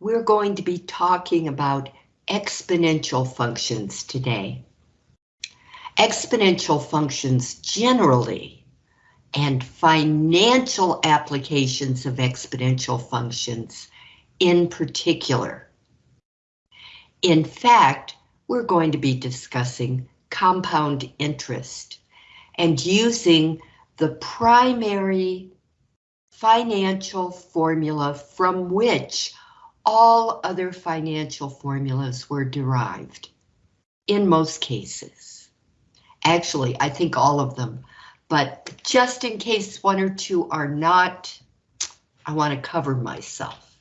we're going to be talking about exponential functions today. Exponential functions generally and financial applications of exponential functions in particular. In fact, we're going to be discussing compound interest and using the primary financial formula from which all other financial formulas were derived, in most cases. Actually, I think all of them, but just in case one or two are not, I want to cover myself.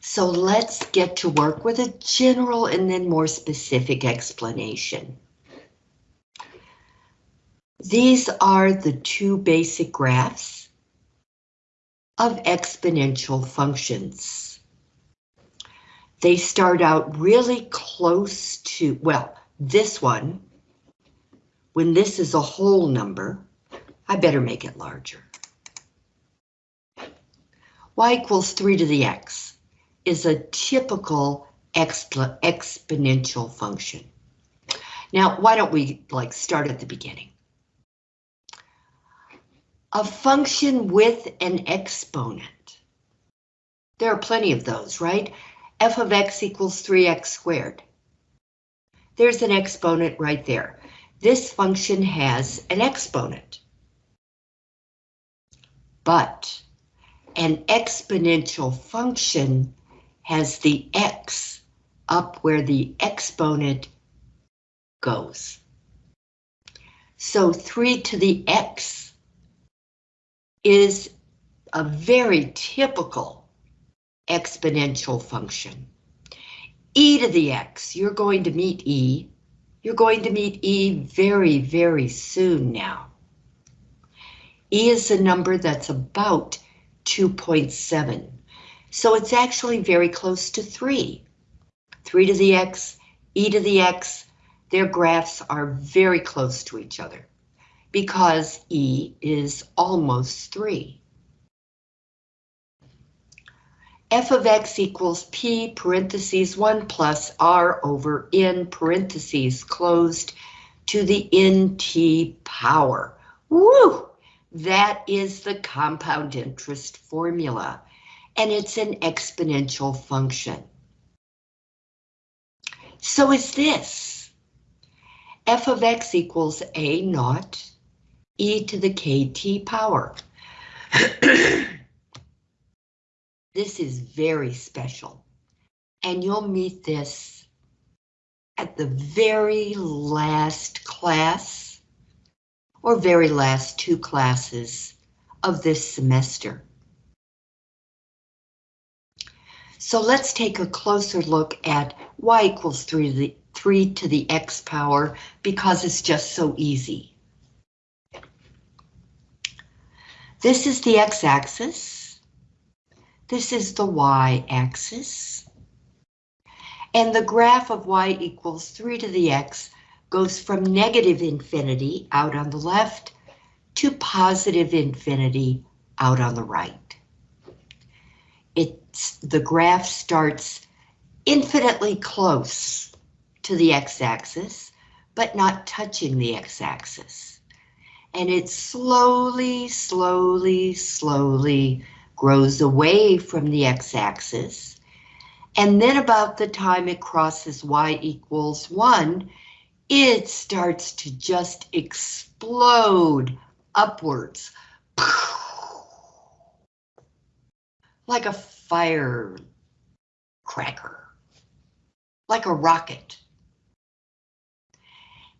So let's get to work with a general and then more specific explanation. These are the two basic graphs of exponential functions. They start out really close to, well, this one, when this is a whole number, I better make it larger. y equals 3 to the x is a typical exp exponential function. Now, why don't we like start at the beginning? A function with an exponent. There are plenty of those, right? f of x equals 3x squared. There's an exponent right there. This function has an exponent. But an exponential function has the x up where the exponent goes. So 3 to the x is a very typical exponential function. e to the x, you're going to meet e. You're going to meet e very, very soon now. e is a number that's about 2.7, so it's actually very close to 3. 3 to the x, e to the x, their graphs are very close to each other because E is almost 3. f of x equals p parentheses 1 plus r over n parentheses closed to the nt power. Woo! That is the compound interest formula, and it's an exponential function. So is this. f of x equals a naught e to the kt power. this is very special, and you'll meet this at the very last class or very last two classes of this semester. So let's take a closer look at y equals 3 to the, 3 to the x power because it's just so easy. This is the x-axis. This is the y-axis. And the graph of y equals 3 to the x goes from negative infinity out on the left to positive infinity out on the right. It's, the graph starts infinitely close to the x-axis, but not touching the x-axis and it slowly, slowly, slowly grows away from the x-axis. And then about the time it crosses y equals 1, it starts to just explode upwards. Like a firecracker. Like a rocket.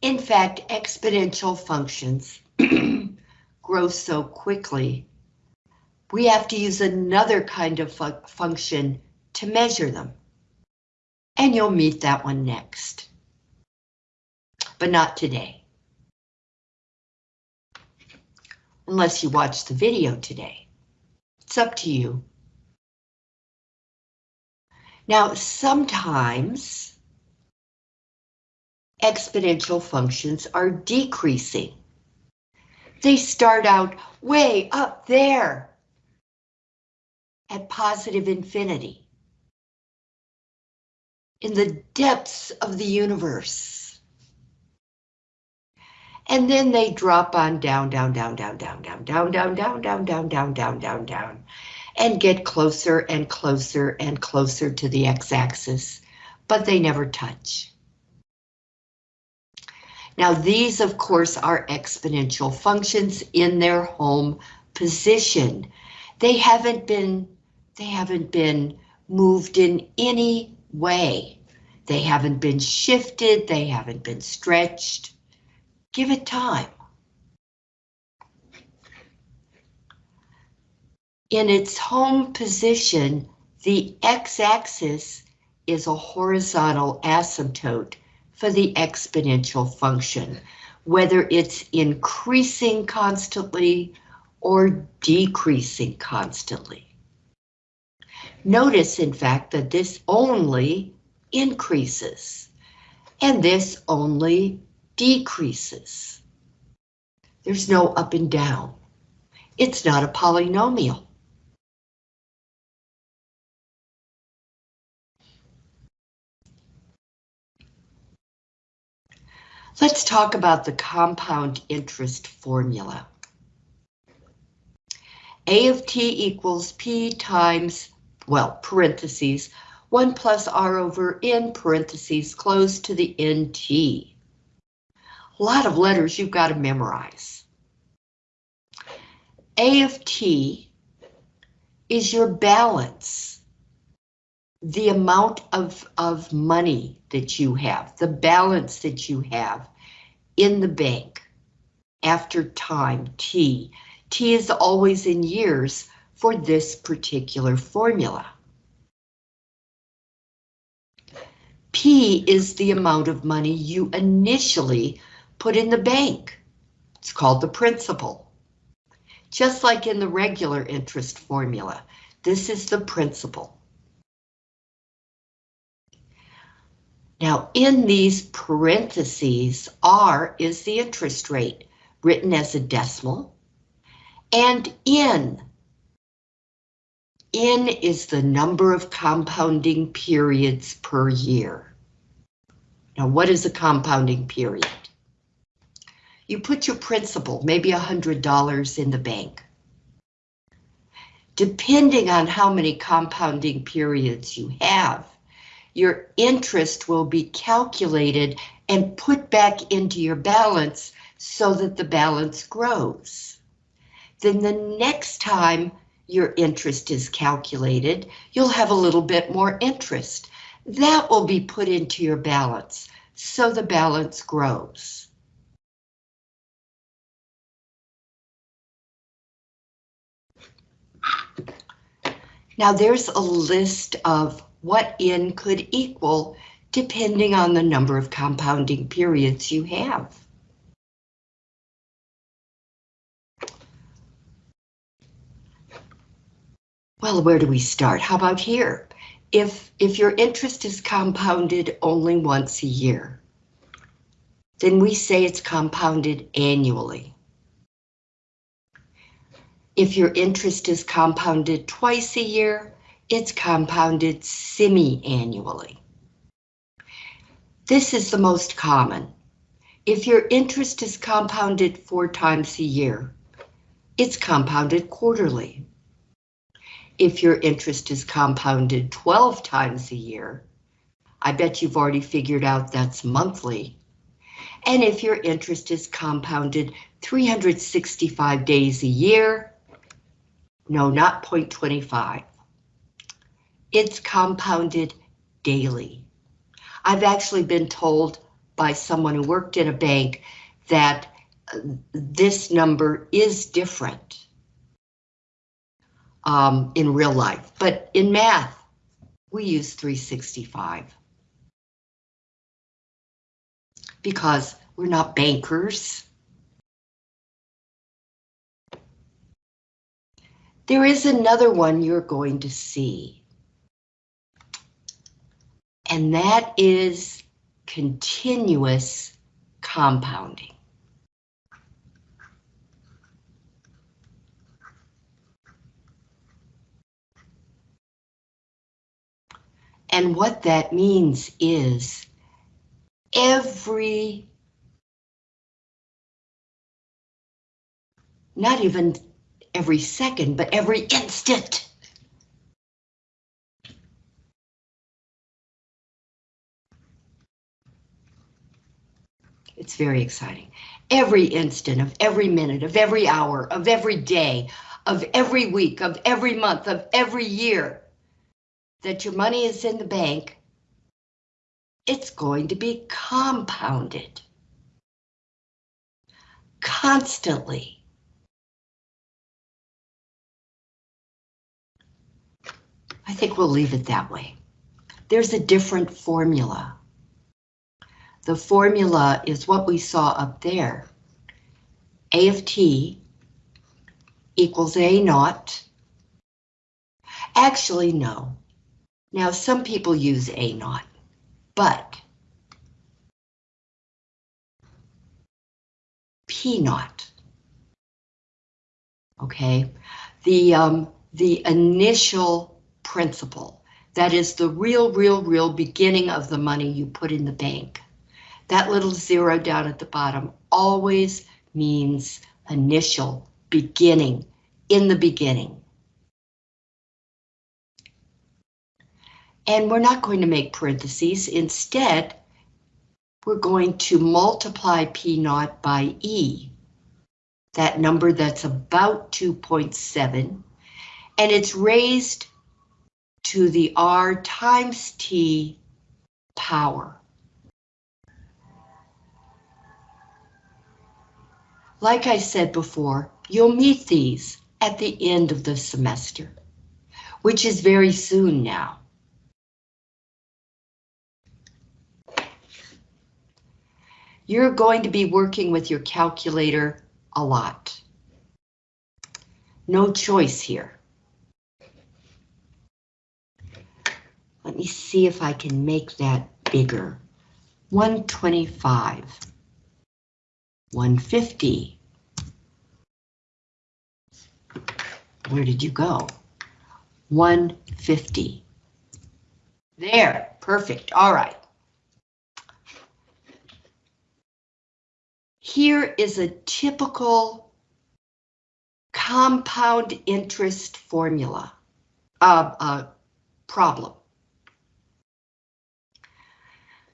In fact, exponential functions grow so quickly, we have to use another kind of fu function to measure them. And you'll meet that one next. But not today. Unless you watch the video today. It's up to you. Now, sometimes exponential functions are decreasing. They start out way up there. at positive infinity in the depths of the universe. And then they drop on down, down, down, down, down, down, down, down, down, down, down, down, down, down, down, and get closer and closer and closer to the x-axis, but they never touch. Now these, of course, are exponential functions in their home position. They haven't been, they haven't been moved in any way. They haven't been shifted, they haven't been stretched. Give it time. In its home position, the x-axis is a horizontal asymptote for the exponential function, whether it's increasing constantly or decreasing constantly. Notice, in fact, that this only increases and this only decreases. There's no up and down. It's not a polynomial. Let's talk about the compound interest formula. A of t equals P times, well, parentheses, 1 plus R over N parentheses close to the NT. A lot of letters you've got to memorize. A of T is your balance, the amount of, of money that you have, the balance that you have in the bank after time T. T is always in years for this particular formula. P is the amount of money you initially put in the bank. It's called the principal. Just like in the regular interest formula, this is the principal. Now in these parentheses, R is the interest rate, written as a decimal, and N. N is the number of compounding periods per year. Now what is a compounding period? You put your principal, maybe $100 in the bank. Depending on how many compounding periods you have, your interest will be calculated and put back into your balance so that the balance grows. Then the next time your interest is calculated, you'll have a little bit more interest. That will be put into your balance, so the balance grows. Now there's a list of what N could equal depending on the number of compounding periods you have. Well, where do we start? How about here? If, if your interest is compounded only once a year, then we say it's compounded annually. If your interest is compounded twice a year, it's compounded semi-annually. This is the most common. If your interest is compounded four times a year, it's compounded quarterly. If your interest is compounded 12 times a year, I bet you've already figured out that's monthly. And if your interest is compounded 365 days a year, no, not 0.25. It's compounded daily. I've actually been told by someone who worked in a bank that uh, this number is different um, in real life, but in math, we use 365 because we're not bankers. There is another one you're going to see. And that is continuous compounding. And what that means is every, not even every second, but every instant. It's very exciting. Every instant of every minute, of every hour, of every day, of every week, of every month, of every year that your money is in the bank, it's going to be compounded. Constantly. I think we'll leave it that way. There's a different formula. The formula is what we saw up there. A of t equals A naught. Actually, no. Now, some people use A naught, but P naught. Okay, the um, the initial principal, that is the real, real, real beginning of the money you put in the bank. That little zero down at the bottom always means initial, beginning, in the beginning. And we're not going to make parentheses. Instead, we're going to multiply P naught by E, that number that's about 2.7, and it's raised to the R times T power. Like I said before, you'll meet these at the end of the semester, which is very soon now. You're going to be working with your calculator a lot. No choice here. Let me see if I can make that bigger. 125. 150. Where did you go? 150. There, perfect, all right. Here is a typical compound interest formula, uh, uh, problem.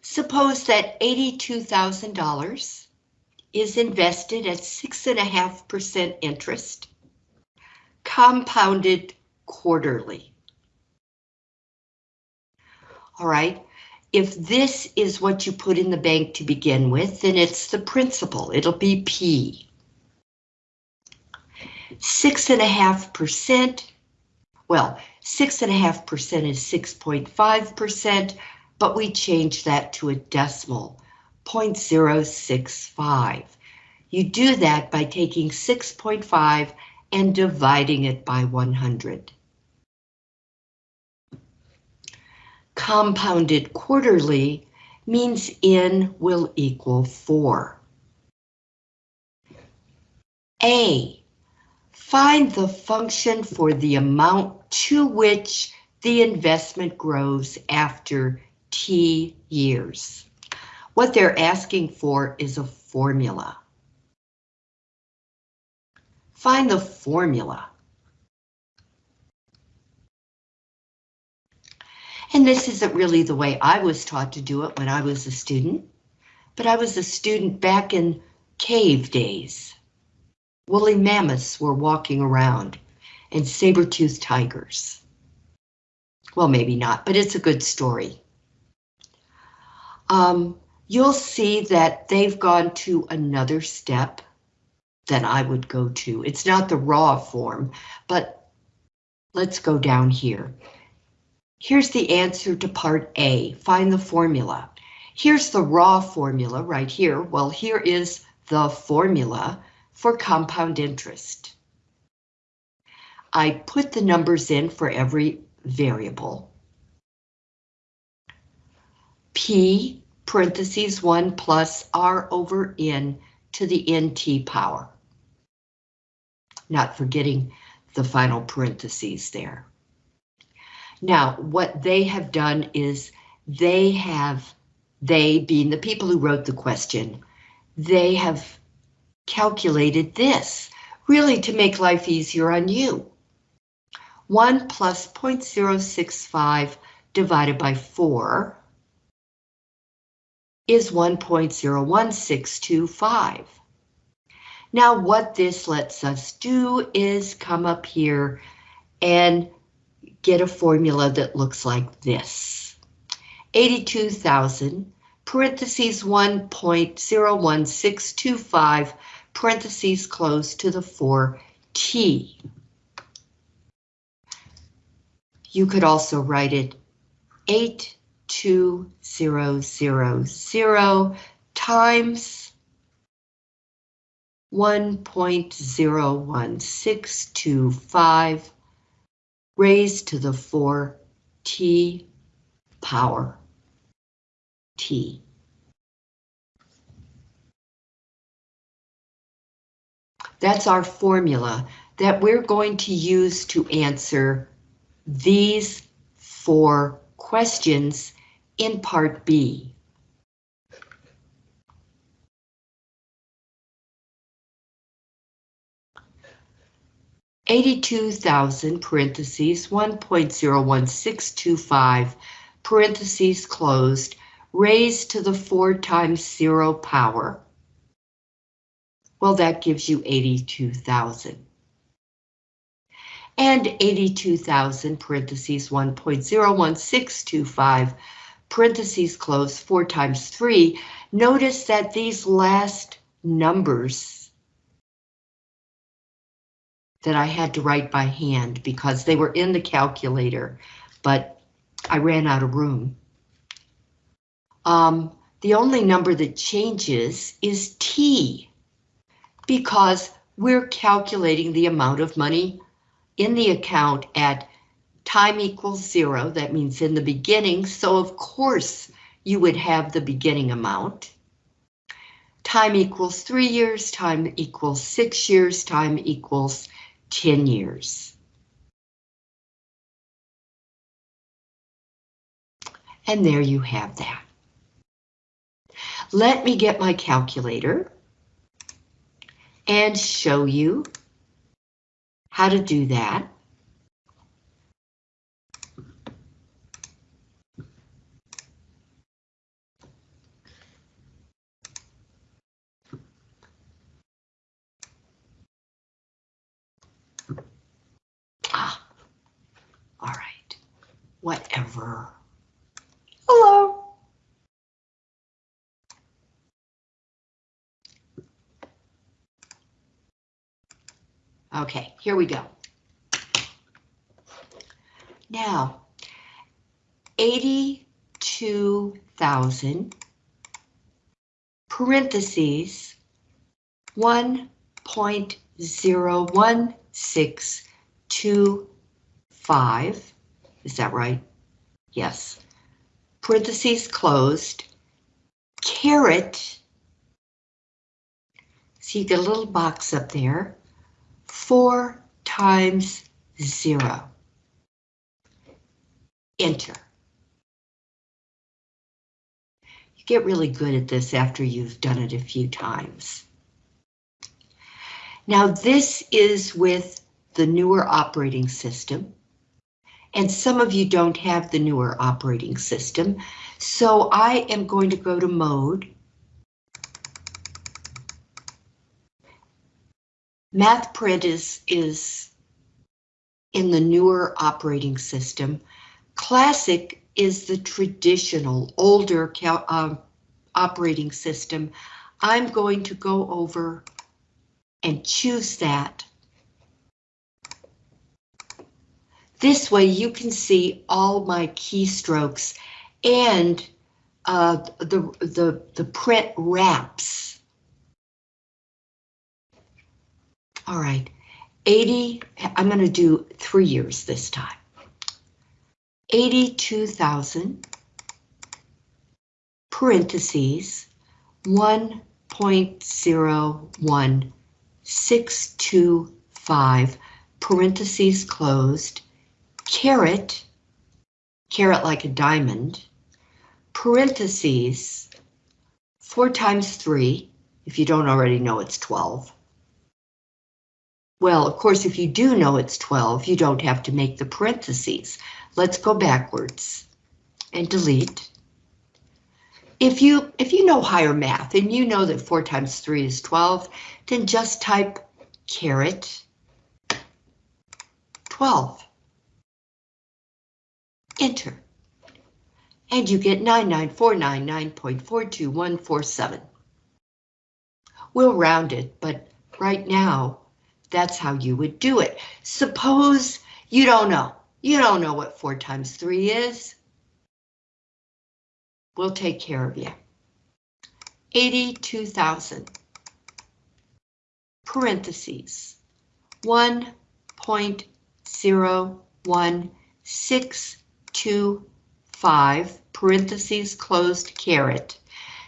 Suppose that $82,000 is invested at six and a half percent interest, compounded quarterly. All right, if this is what you put in the bank to begin with, then it's the principal, it'll be P. Six and a half percent, well, six and a half percent is 6.5 percent, but we change that to a decimal 0.065. You do that by taking 6.5 and dividing it by 100. Compounded quarterly means n will equal 4. A. Find the function for the amount to which the investment grows after T years. What they're asking for is a formula. Find the formula. And this isn't really the way I was taught to do it when I was a student, but I was a student back in cave days. Woolly mammoths were walking around and saber-toothed tigers. Well, maybe not, but it's a good story. Um, you'll see that they've gone to another step than I would go to. It's not the raw form, but let's go down here. Here's the answer to part A, find the formula. Here's the raw formula right here. Well, here is the formula for compound interest. I put the numbers in for every variable. P parentheses 1 plus R over N to the NT power. Not forgetting the final parentheses there. Now, what they have done is they have, they being the people who wrote the question, they have calculated this, really to make life easier on you. 1 plus 0.065 divided by 4 is 1.01625. Now what this lets us do is come up here and get a formula that looks like this. 82,000 parentheses 1.01625 parentheses close to the 4t. You could also write it 82000 times 1.01625 raised to the 4t power t. That's our formula that we're going to use to answer these four questions in part B. Eighty-two thousand parentheses one point zero one six two five parentheses closed raised to the four times zero power. Well, that gives you eighty-two thousand and And 82,000 parentheses 1.01625 parentheses close 4 times 3. Notice that these last numbers that I had to write by hand because they were in the calculator, but I ran out of room. Um, the only number that changes is T because we're calculating the amount of money in the account at time equals zero, that means in the beginning, so of course you would have the beginning amount. Time equals three years, time equals six years, time equals 10 years. And there you have that. Let me get my calculator and show you how to do that. Ah, all right, whatever. Hello. Okay, here we go. Now, 82,000 parentheses 1.01625. Is that right? Yes. Parentheses closed. Caret. So you get a little box up there 4 times 0. Enter. You get really good at this after you've done it a few times. Now this is with the newer operating system. And some of you don't have the newer operating system. So I am going to go to mode MathPrint is, is in the newer operating system. Classic is the traditional, older uh, operating system. I'm going to go over and choose that. This way you can see all my keystrokes and uh, the, the, the print wraps All right, 80, I'm going to do three years this time. 82,000 parentheses 1.01625 parentheses closed caret caret like a diamond, parentheses, 4 times 3, if you don't already know it's 12. Well, of course, if you do know it's 12, you don't have to make the parentheses. Let's go backwards and delete. If you if you know higher math and you know that 4 times 3 is 12, then just type caret 12. Enter. And you get 99499.42147. We'll round it, but right now, that's how you would do it. Suppose you don't know. You don't know what 4 times 3 is. We'll take care of you. 82,000. Parentheses. 1.01625 parentheses closed caret.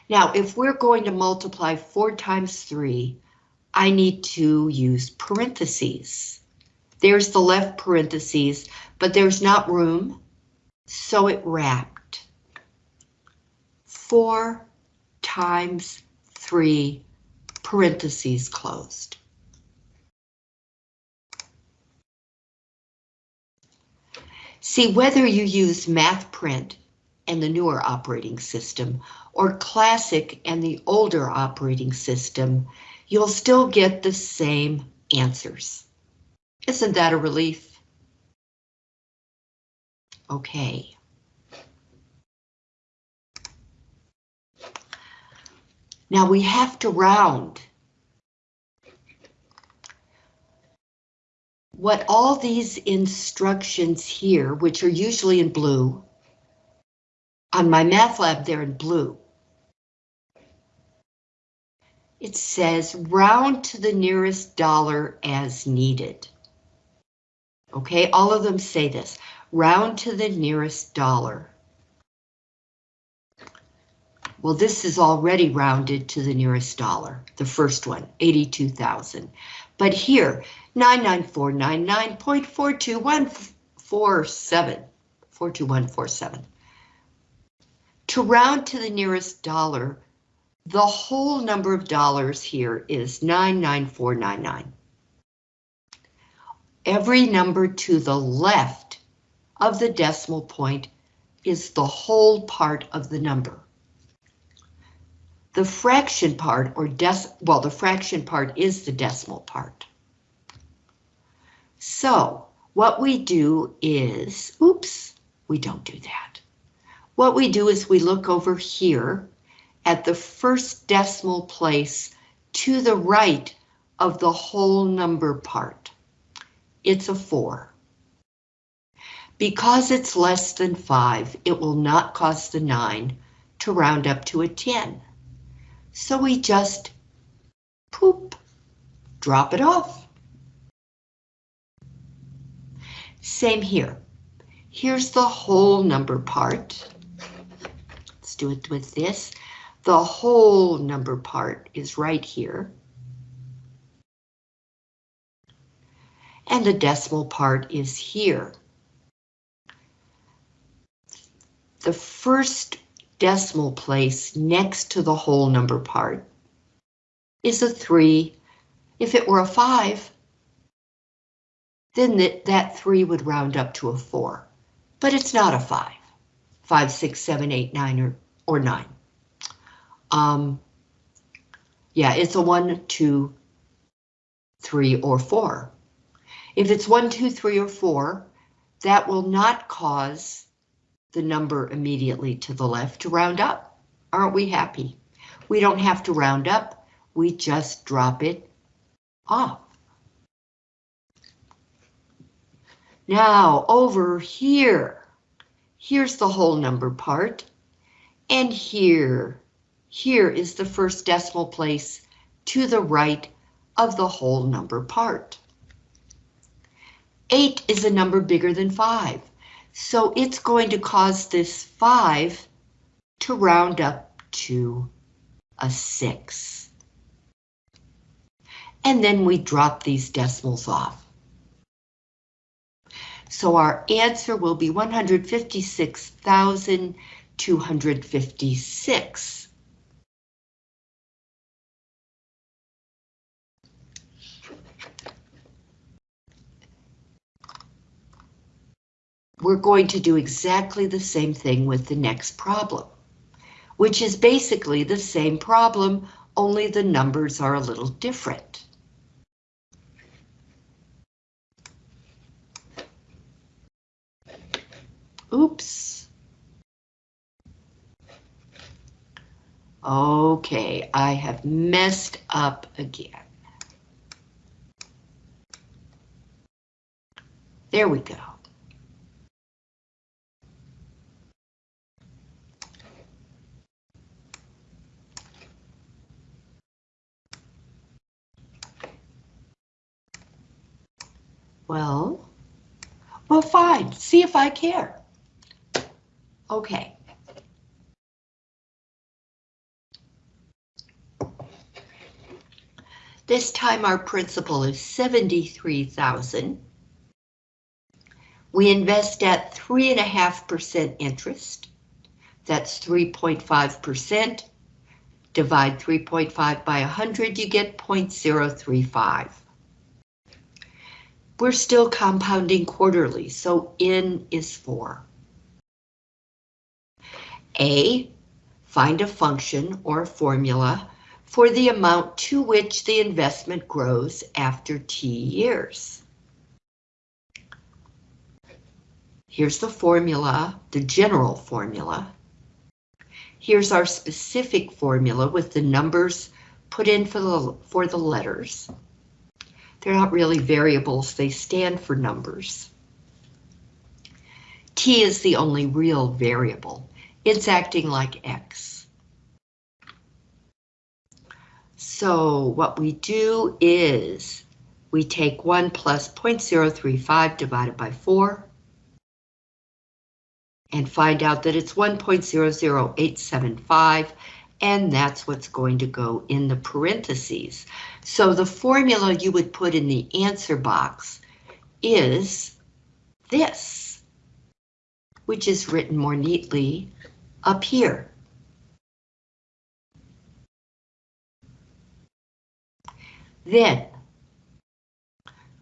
Now, if we're going to multiply 4 times 3, I need to use parentheses. There's the left parentheses, but there's not room, so it wrapped. 4 times 3 parentheses closed. See, whether you use MathPrint and the newer operating system, or Classic and the older operating system, you'll still get the same answers. Isn't that a relief? Okay. Now we have to round. What all these instructions here, which are usually in blue, on MyMathLab they're in blue. It says round to the nearest dollar as needed. Okay, all of them say this, round to the nearest dollar. Well, this is already rounded to the nearest dollar, the first one, 82,000. But here, 99499.42147, 42147. To round to the nearest dollar, the whole number of dollars here is 99499. Every number to the left of the decimal point is the whole part of the number. The fraction part, or well, the fraction part is the decimal part. So what we do is, oops, we don't do that. What we do is we look over here at the first decimal place to the right of the whole number part. It's a 4. Because it's less than 5, it will not cause the 9 to round up to a 10. So we just poop, drop it off. Same here. Here's the whole number part. Let's do it with this. The whole number part is right here. And the decimal part is here. The first decimal place next to the whole number part is a 3. If it were a 5, then that, that 3 would round up to a 4. But it's not a 5. 5, 6, 7, 8, 9, or, or 9. Um, yeah, it's a one, two, three, or four. If it's one, two, three, or four, that will not cause the number immediately to the left to round up. Aren't we happy? We don't have to round up, we just drop it off. Now over here, here's the whole number part, and here here is the first decimal place to the right of the whole number part. 8 is a number bigger than 5, so it's going to cause this 5 to round up to a 6. And then we drop these decimals off. So our answer will be 156,256. We're going to do exactly the same thing with the next problem, which is basically the same problem, only the numbers are a little different. Oops. Okay, I have messed up again. There we go. Well, well, fine. See if I care. Okay. This time our principal is 73,000. We invest at 3.5% interest. That's 3.5%. Divide 3.5 by 100, you get 0.035. We're still compounding quarterly, so N is 4. A, find a function or formula for the amount to which the investment grows after T years. Here's the formula, the general formula. Here's our specific formula with the numbers put in for the, for the letters. They're not really variables, they stand for numbers. T is the only real variable it's acting like X. So what we do is we take 1 plus 0.035 divided by 4 and find out that it's 1.00875 and that's what's going to go in the parentheses. So the formula you would put in the answer box is this, which is written more neatly up here. Then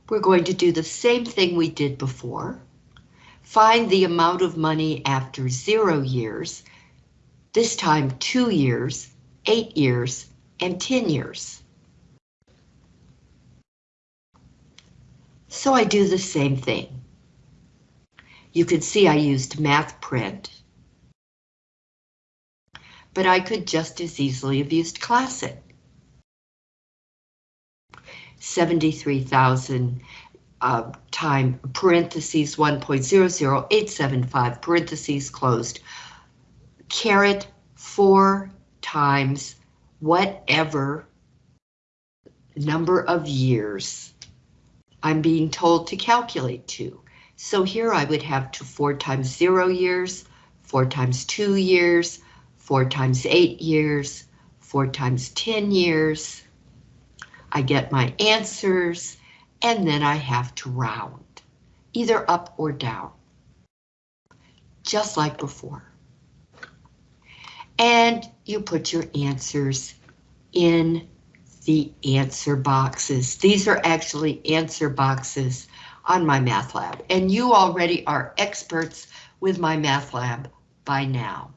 we're going to do the same thing we did before. Find the amount of money after zero years, this time two years, eight years, and 10 years. So I do the same thing. You can see I used MathPrint but I could just as easily have used Classic. 73,000 uh, time parentheses 1.00875 parentheses closed. Caret 4 times whatever number of years I'm being told to calculate to. So here I would have to 4 times 0 years, 4 times 2 years, four times eight years, four times 10 years. I get my answers, and then I have to round, either up or down, just like before. And you put your answers in the answer boxes. These are actually answer boxes on MyMathLab, and you already are experts with MyMathLab by now.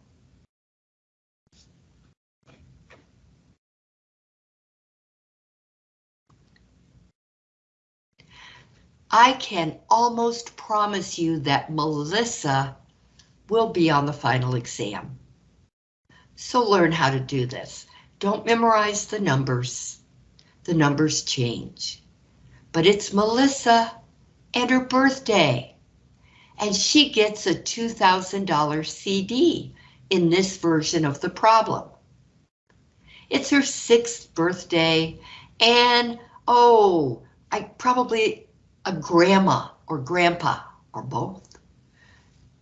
I can almost promise you that Melissa will be on the final exam. So learn how to do this. Don't memorize the numbers. The numbers change. But it's Melissa and her birthday. And she gets a $2,000 CD in this version of the problem. It's her sixth birthday and oh, I probably a grandma or grandpa or both.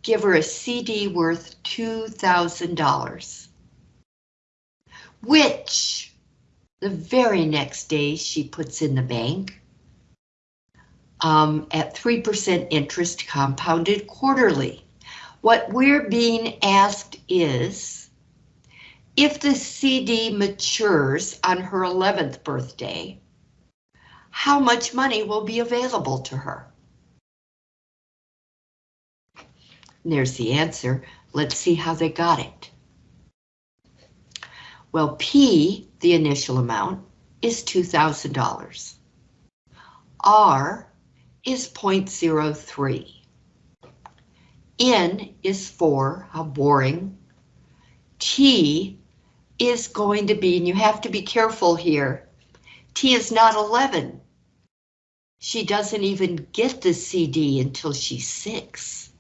Give her a CD worth $2,000, which the very next day she puts in the bank. um, at 3% interest compounded quarterly. What we're being asked is, if the CD matures on her 11th birthday, how much money will be available to her? And there's the answer. Let's see how they got it. Well, P, the initial amount, is $2,000. R is 0.03. N is 4, how boring. T is going to be, and you have to be careful here, T is not 11. She doesn't even get the CD until she's 6.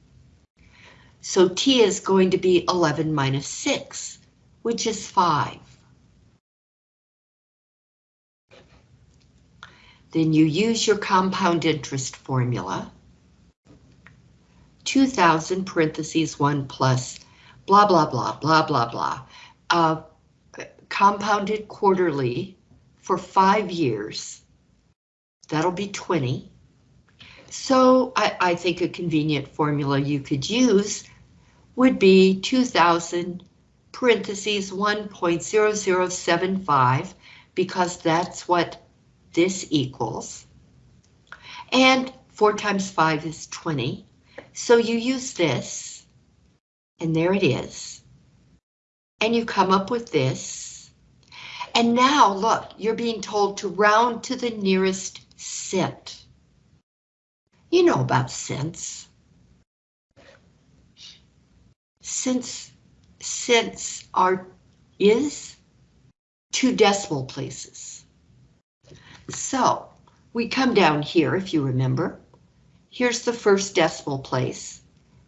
So T is going to be 11 minus 6, which is 5. Then you use your compound interest formula. 2000 parentheses 1 plus blah, blah, blah, blah, blah, blah. Uh, compounded quarterly for five years. That'll be 20. So I, I think a convenient formula you could use would be 2000 parentheses 1.0075 because that's what this equals. And 4 times 5 is 20. So you use this, and there it is. And you come up with this. And now, look, you're being told to round to the nearest cent. You know about cents. Since cents are is two decimal places. So we come down here, if you remember. Here's the first decimal place.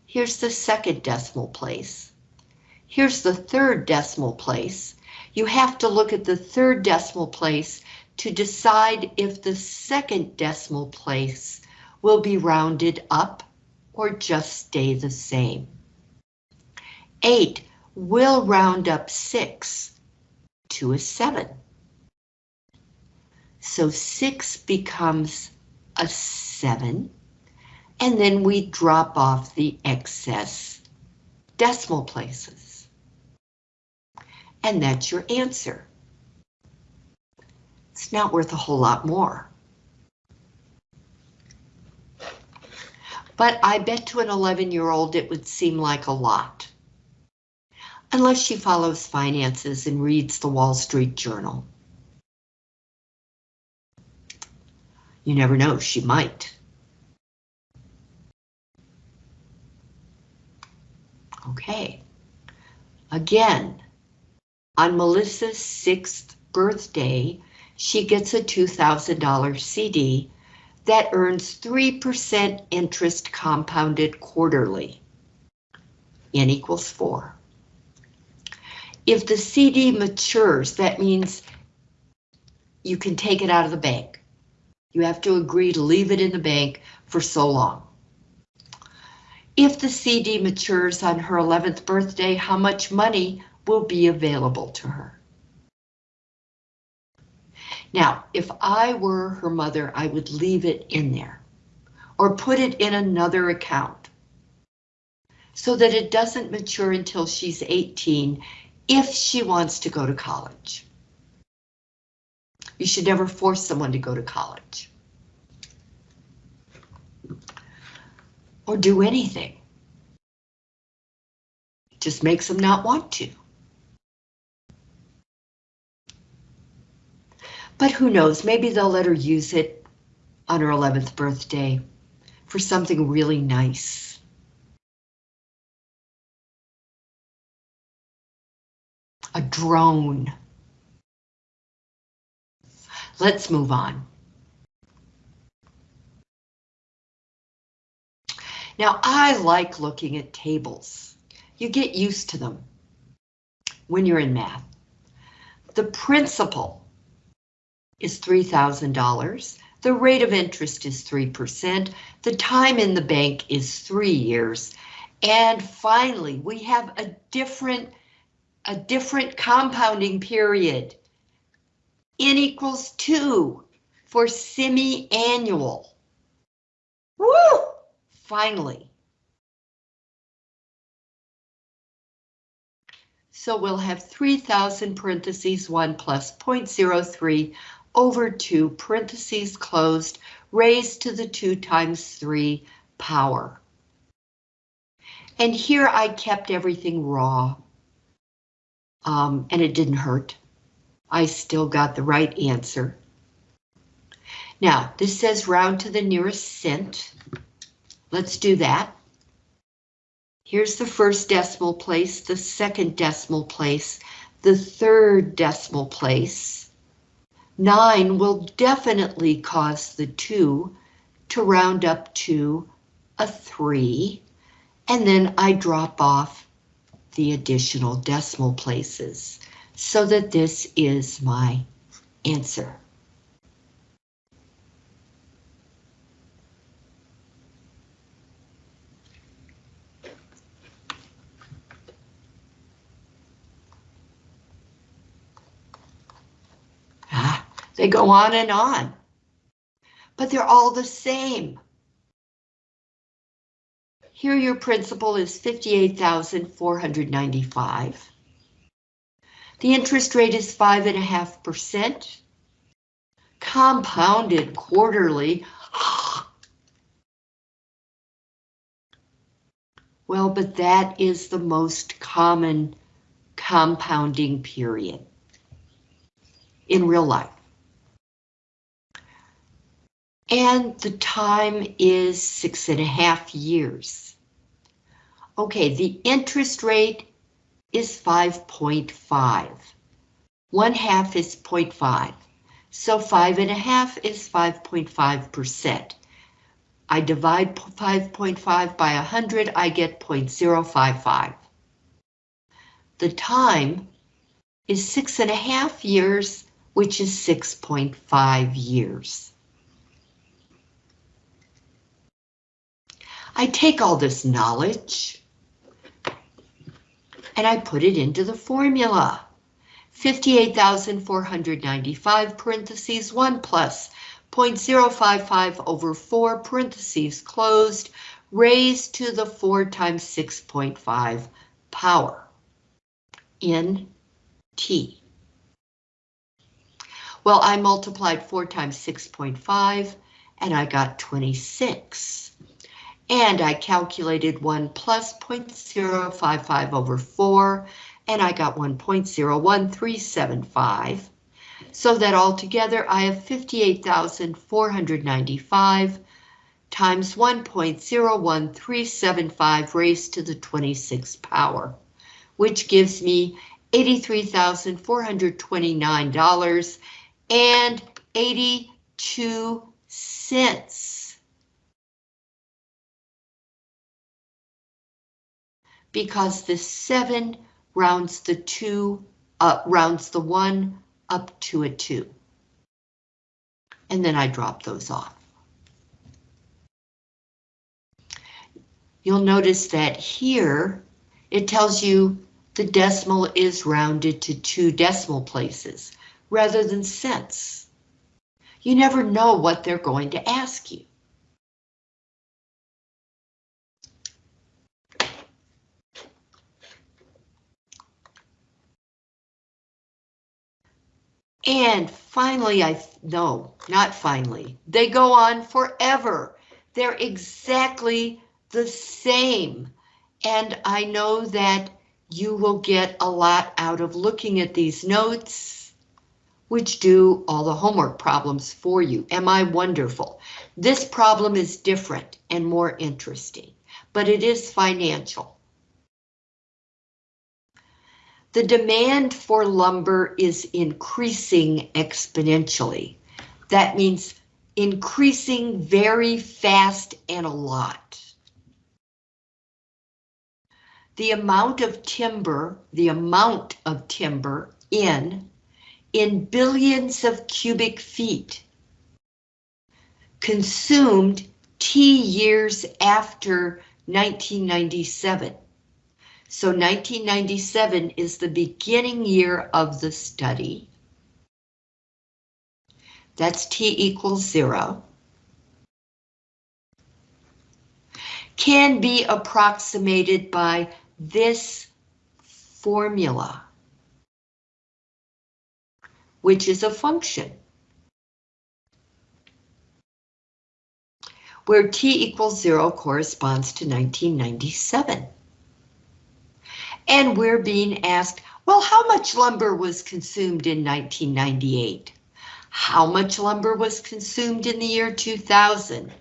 Here's the second decimal place. Here's the third decimal place. You have to look at the third decimal place to decide if the second decimal place will be rounded up or just stay the same. 8 will round up 6 to a 7. So 6 becomes a 7, and then we drop off the excess decimal places. And that's your answer. It's not worth a whole lot more. But I bet to an 11-year-old it would seem like a lot. Unless she follows finances and reads the Wall Street Journal. You never know, she might. Okay. Again, on Melissa's sixth birthday, she gets a $2,000 CD that earns 3% interest compounded quarterly. N equals 4. If the CD matures, that means you can take it out of the bank. You have to agree to leave it in the bank for so long. If the CD matures on her 11th birthday, how much money will be available to her? Now, if I were her mother, I would leave it in there or put it in another account so that it doesn't mature until she's 18 if she wants to go to college. You should never force someone to go to college. Or do anything. It just makes them not want to. But who knows, maybe they'll let her use it on her 11th birthday for something really nice. A drone. Let's move on. Now, I like looking at tables. You get used to them when you're in math. The principal is $3,000. The rate of interest is 3%. The time in the bank is three years. And finally, we have a different, a different compounding period. N equals two for semi-annual. Woo! Finally. So we'll have 3,000 parentheses 1 plus 0.03 over 2 parentheses closed raised to the 2 times 3 power. And here I kept everything raw. Um, and it didn't hurt. I still got the right answer. Now, this says round to the nearest cent. Let's do that. Here's the first decimal place, the second decimal place, the third decimal place. Nine will definitely cause the two to round up to a three, and then I drop off the additional decimal places so that this is my answer. Ah, they go on and on, but they're all the same. Here your principal is 58,495. The interest rate is five and a half percent. Compounded quarterly. well, but that is the most common compounding period in real life. And the time is six and a half years. Okay, the interest rate is 5.5. One half is 0.5. So five and a half is 5.5%. I divide 5.5 by 100, I get 0.055. The time is six and a half years, which is 6.5 years. I take all this knowledge and I put it into the formula. 58,495 parentheses 1 plus 0.055 over 4 parentheses closed raised to the 4 times 6.5 power in T. Well, I multiplied 4 times 6.5 and I got 26 and I calculated 1 plus 0.055 over 4, and I got 1.01375. So that altogether I have 58,495 times 1.01375 raised to the 26th power, which gives me $83,429 and 82 cents. Because the seven rounds the two, uh, rounds the one up to a two. And then I drop those off. You'll notice that here it tells you the decimal is rounded to two decimal places rather than cents. You never know what they're going to ask you. And finally, I, no, not finally, they go on forever. They're exactly the same. And I know that you will get a lot out of looking at these notes, which do all the homework problems for you. Am I wonderful? This problem is different and more interesting, but it is financial. The demand for lumber is increasing exponentially. That means increasing very fast and a lot. The amount of timber, the amount of timber in, in billions of cubic feet consumed T years after 1997 so 1997 is the beginning year of the study. That's T equals zero. can be approximated by this formula, which is a function. where t equals zero corresponds to 1997. And we're being asked, well, how much lumber was consumed in 1998? How much lumber was consumed in the year 2000?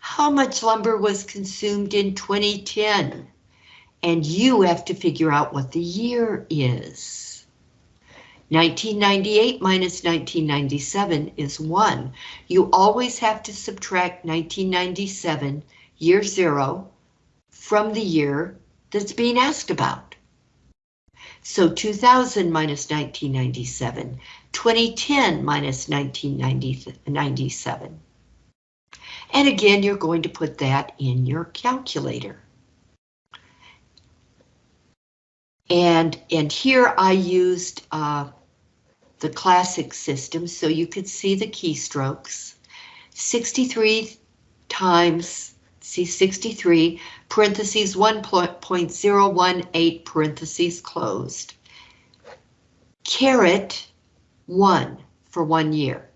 How much lumber was consumed in 2010? And you have to figure out what the year is. 1998 minus 1997 is 1. You always have to subtract 1997, year 0, from the year that's being asked about. So 2000 minus 1997, 2010 minus 1997. And again, you're going to put that in your calculator. And, and here I used uh, the classic system so you could see the keystrokes. 63 times, see 63, parentheses 1.018 parentheses closed. Caret 1 for one year.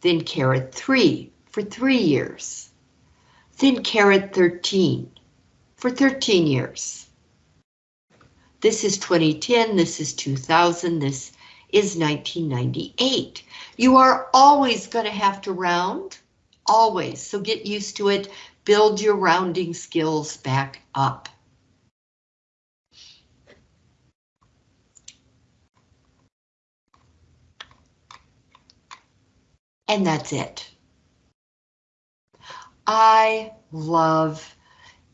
Then caret 3 for three years. Then caret 13 for 13 years. This is 2010, this is 2000, this is 1998. You are always going to have to round, always, so get used to it. Build your rounding skills back up. And that's it. I love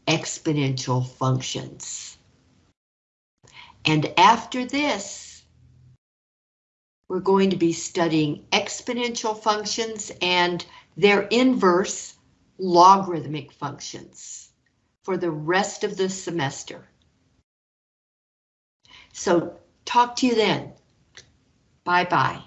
exponential functions. And after this, we're going to be studying exponential functions and their inverse logarithmic functions for the rest of the semester. So talk to you then. Bye-bye.